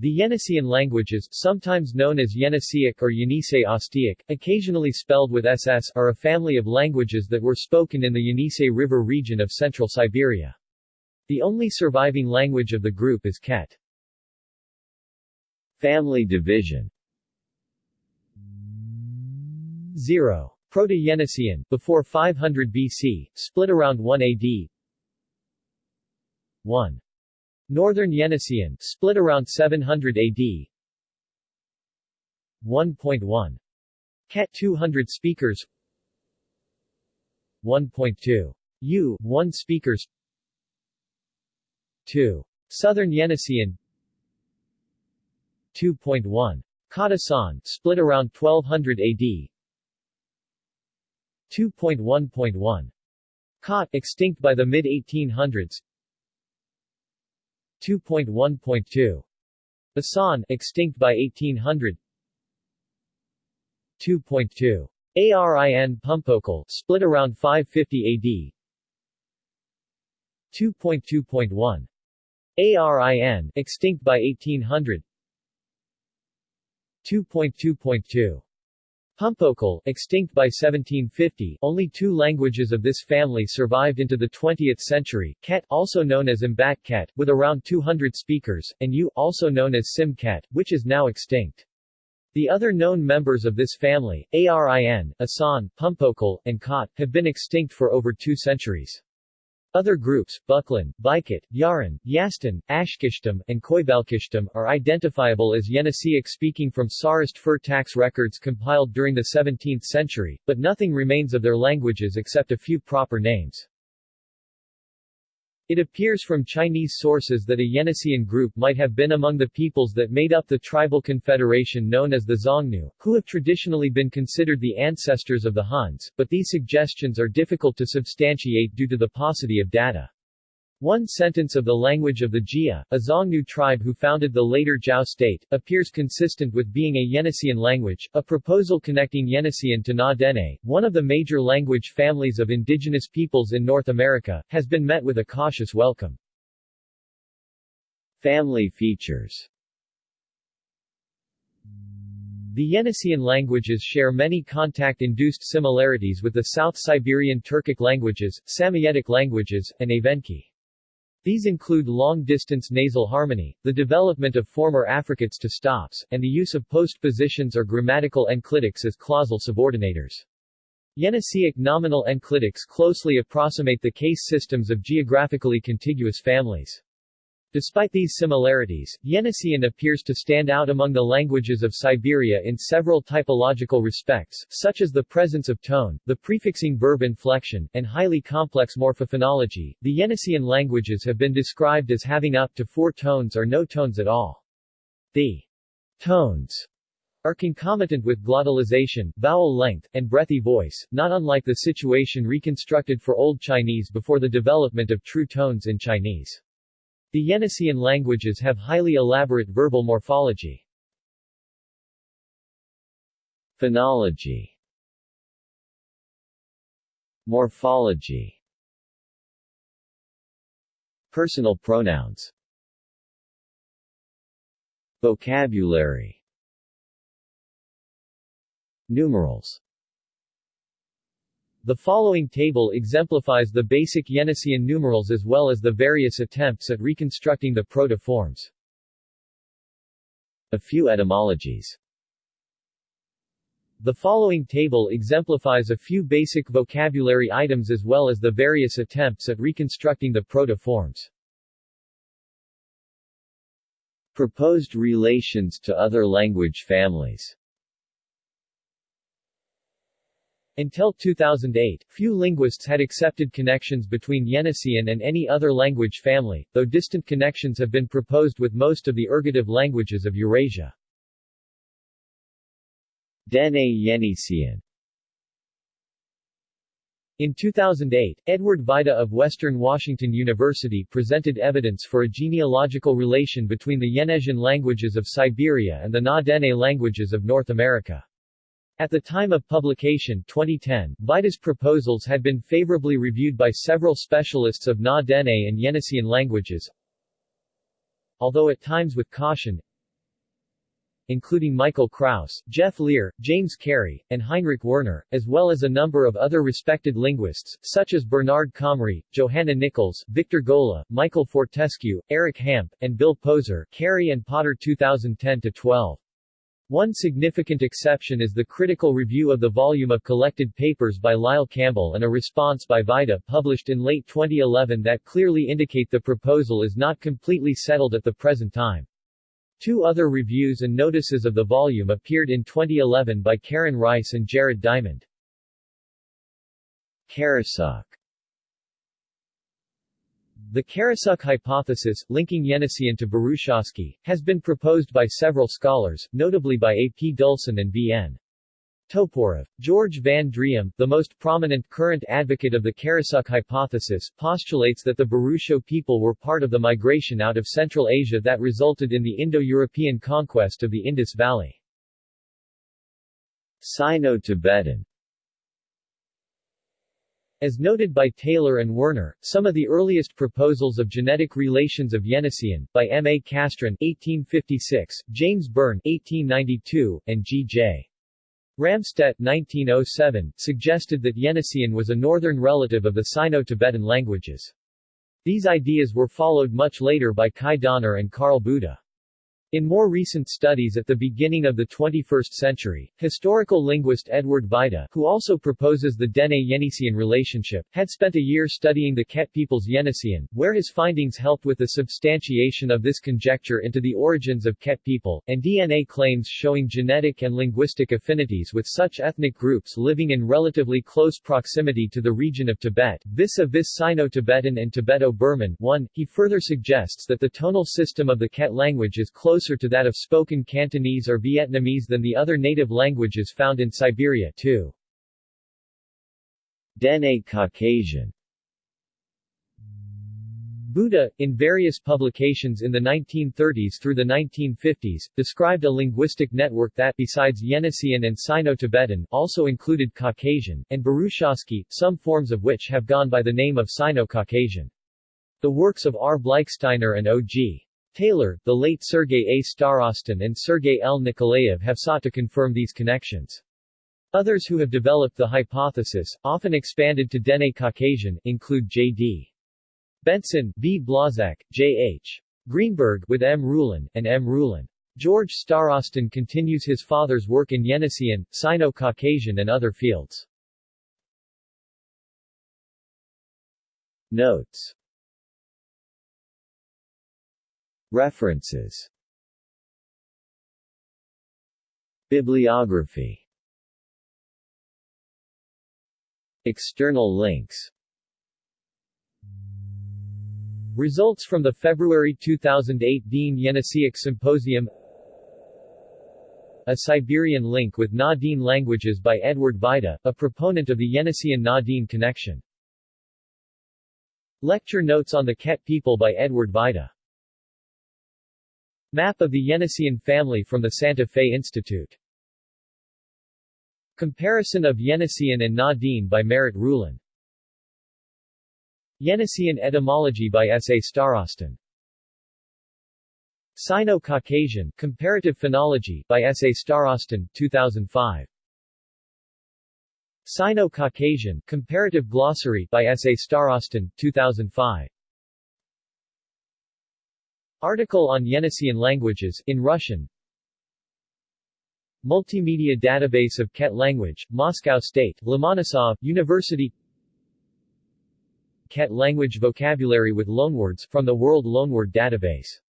The Yeniseian languages, sometimes known as Yeniseic or Yenisei Ostyak, occasionally spelled with SS, are a family of languages that were spoken in the Yenisei River region of central Siberia. The only surviving language of the group is Ket. Family division 0. Proto-Yeniseian, before 500 BC, split around 1 AD 1. Northern Yeniseian, split around 700 AD 1.1. Ket 200 speakers 1.2. Yugh 1 speakers 2. Southern Yeniseian 2.1. Kott-Assan, split around 1200 AD 2.1.1. Kott, extinct by the mid-1800s 2.1.2. Basan, extinct by 1800 2.2. Arin Pumpokol, split around 550 AD 2.2.1. ARIN, extinct by 1800 2.2.2. Pumpokol, extinct by 1750, only two languages of this family survived into the 20th century, Ket, also known as Mbak Ket, with around 200 speakers, and Yugh, also known as Sym Ket, which is now extinct. The other known members of this family, Arin, Assan, Pumpokol, and Kott, have been extinct for over two centuries. Other groups, Buklan, Bikit, Yaran, Yastan, Ashkishtam, and Koibalkishtam, are identifiable as Yeniseic speaking from Tsarist fur tax records compiled during the 17th century, but nothing remains of their languages except a few proper names. It appears from Chinese sources that a Yeniseian group might have been among the peoples that made up the tribal confederation known as the Xiongnu, who have traditionally been considered the ancestors of the Huns, but these suggestions are difficult to substantiate due to the paucity of data. One sentence of the language of the Jie, a Xiongnu tribe who founded the later Zhao state, appears consistent with being a Yeniseian language. A proposal connecting Yeniseian to Na Dene, one of the major language families of indigenous peoples in North America, has been met with a cautious welcome. Family features The Yeniseian languages share many contact-induced similarities with the South Siberian Turkic languages, Samoyedic languages, and Evenki. These include long-distance nasal harmony, the development of former affricates to stops, and the use of postpositions or grammatical enclitics as clausal subordinators. Yeniseic nominal enclitics closely approximate the case systems of geographically contiguous families. Despite these similarities, Yeniseian appears to stand out among the languages of Siberia in several typological respects, such as the presence of tone, the prefixing verb inflection, and highly complex morphophonology. The Yeniseian languages have been described as having up to four tones or no tones at all. The tones are concomitant with glottalization, vowel length, and breathy voice, not unlike the situation reconstructed for Old Chinese before the development of true tones in Chinese. The Yeniseian languages have highly elaborate verbal morphology. Phonology. Morphology. Personal pronouns. Vocabulary. Numerals the following table exemplifies the basic Yeniseian numerals as well as the various attempts at reconstructing the proto-forms. A few etymologies The following table exemplifies a few basic vocabulary items as well as the various attempts at reconstructing the proto-forms. Proposed relations to other language families Until 2008, few linguists had accepted connections between Yeniseian and any other language family, though distant connections have been proposed with most of the ergative languages of Eurasia. Dene Yeniseian in 2008, Edward Vajda of Western Washington University presented evidence for a genealogical relation between the Yeniseian languages of Siberia and the Na-Dene languages of North America. At the time of publication 2010, Vajda's proposals had been favorably reviewed by several specialists of Na-Dene and Yeniseian languages, although at times with caution. including Michael Krauss, Jeff Leer, James Kari, and Heinrich Werner, as well as a number of other respected linguists, such as Bernard Comrie, Johanna Nichols, Victor Golla, Michael Fortescue, Eric Hamp, and Bill Poser Carey and Potter 2010-12. One significant exception is the critical review of the volume of collected papers by Lyle Campbell and a response by Vajda published in late 2011 that clearly indicate the proposal is not completely settled at the present time. Two other reviews and notices of the volume appeared in 2011 by Keren Rice and Jared Diamond. Karasuk the Karasuk hypothesis, linking Yeniseian to Burushaski, has been proposed by several scholars, notably by A. P. Dulzon and B. N. Toporov. George Van Driem, the most prominent current advocate of the Karasuk hypothesis, postulates that the Burusho people were part of the migration out of Central Asia that resulted in the Indo-European conquest of the Indus Valley. Sino-Tibetan as noted by Tailleur and Werner, some of the earliest proposals of genetic relations of Yeniseian, by M. A. Castrén 1856, James Byrne 1892, and G. J. Ramstedt 1907, suggested that Yeniseian was a northern relative of the Sino-Tibetan languages. These ideas were followed much later by Kai Donner and Karl Bouda. In more recent studies at the beginning of the 21st century, historical linguist Edward Vajda, who also proposes the Dene-Yeniseian relationship, had spent a year studying the Ket people's Yeniseian, where his findings helped with the substantiation of this conjecture into the origins of Ket people, and DNA claims showing genetic and linguistic affinities with such ethnic groups living in relatively close proximity to the region of Tibet, vis-a-vis Sino-Tibetan and Tibeto-Burman. 1. He further suggests that the tonal system of the Ket language is close closer to that of spoken Cantonese or Vietnamese than the other native languages found in Siberia too. Dene Caucasian Bouda, in various publications in the 1930s through the 1950s, described a linguistic network that, besides Yeniseian and Sino-Tibetan, also included Caucasian, and Burushaski, some forms of which have gone by the name of Sino-Caucasian. The works of R. Bleichsteiner and O.G. Tailleur, the late Sergei A. Starostin and Sergei L. Nikolaev have sought to confirm these connections. Others who have developed the hypothesis, often expanded to Dene Caucasian, include J.D. Bengtson, B. Blažek, J.H. Greenberg, with M. Ruhlen, and M. Ruhlen. George Starostin continues his father's work in Yeniseian, Sino-Caucasian and other fields. Notes References. Bibliography. External links. Results from the February 2008 Dene Yeniseic Symposium. A Siberian Link with Na-Dene Languages by Edward Vajda, a proponent of the Yeniseian Na-Dene connection. Lecture notes on the Ket people by Edward Vajda Map of the Yeniseian family from the Santa Fe Institute Comparison of Yeniseian and Na-Dene by Merritt Ruhlen Yeniseian etymology by S. A. Starostin Sino-Caucasian, Comparative Phonology, by S. A. Starostin, 2005. Sino-Caucasian, Comparative Glossary, by S. A. Starostin, 2005. Article on Yeniseian languages, in Russian. Multimedia Database of Ket Language, Moscow State, Lomonosov, University. Ket Language Vocabulary with Loanwords, from the World Loanword Database